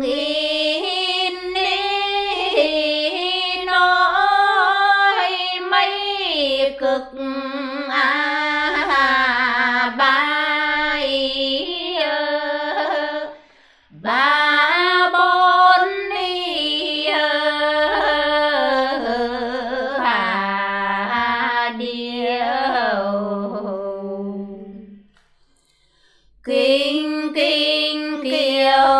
nghìn đi nói mấy cực à bài ba bốn đi à điệu kinh kinh, kiều.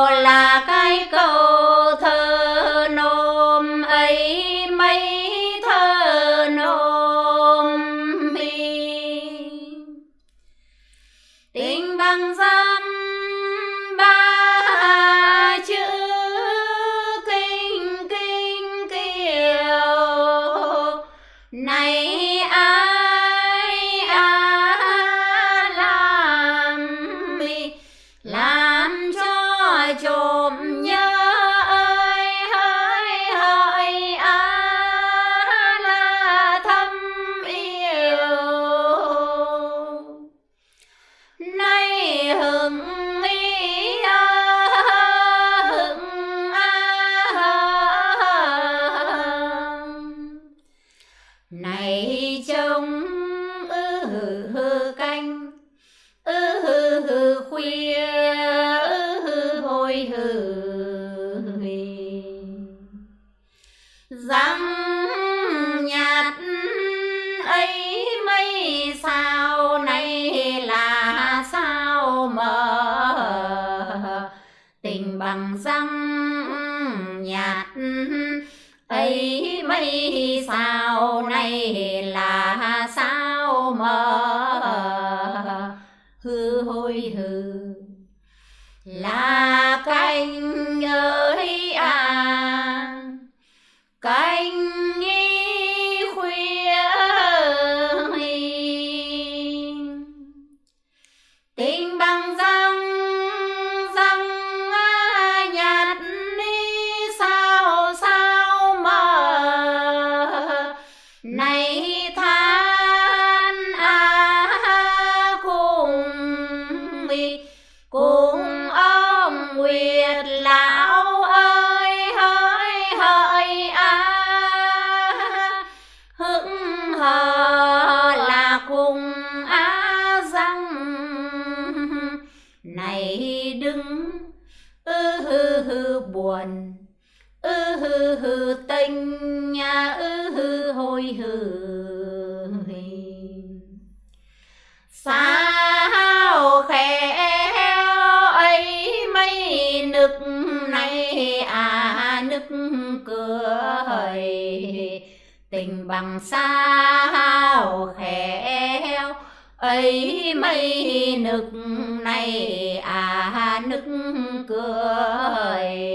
Nay hừng ý à, à. này trông ư hừ hừ canh ư hừ hừ khuya. Nay này là sao mà? Hư hôi hư. Là sinh nhà ư hư hôi hư. Sao khéo ấy mấy nực này à nức cười. Tình bằng sao khéo ấy mấy nực này à nức cười.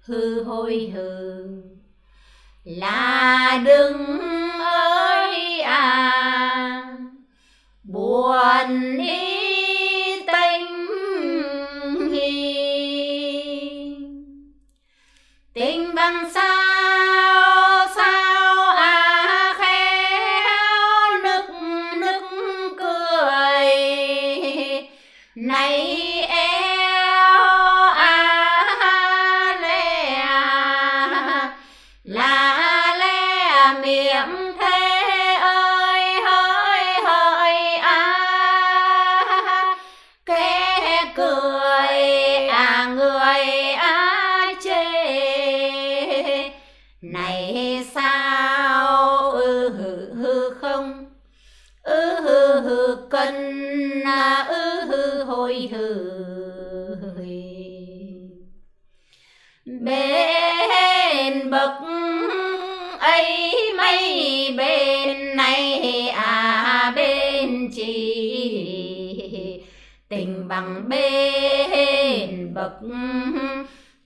Hư hôi hư là đừng ơi à buồn ý tình hi tình bằng sao bên bậc ấy mấy bên này à bên chị tình bằng bên bậc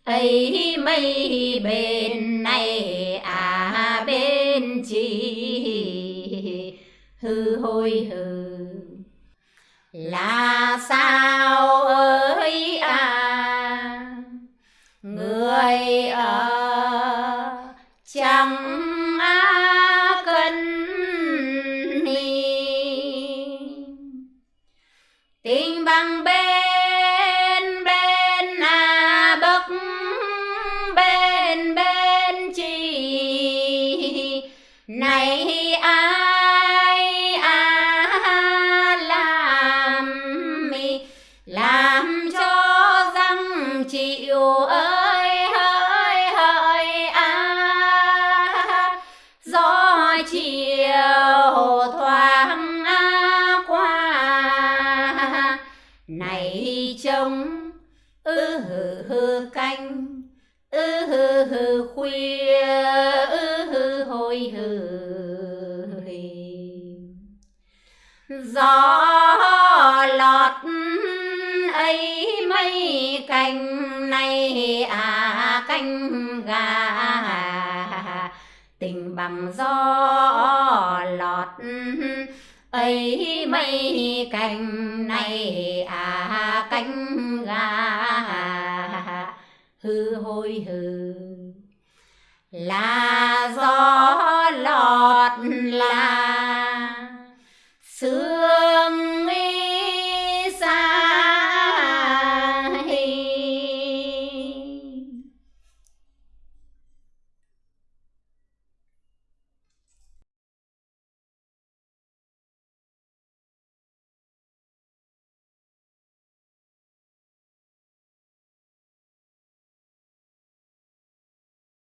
ấy mấy bên này à bên chị hư hôi hư là sao tình bằng bên ư hư hư khuya ư hư hồi hư gió lọt ấy mấy cành này à canh gà. Tình bằng gió lọt ấy mấy cành này à cánh gà hư hôi hừ. Là gió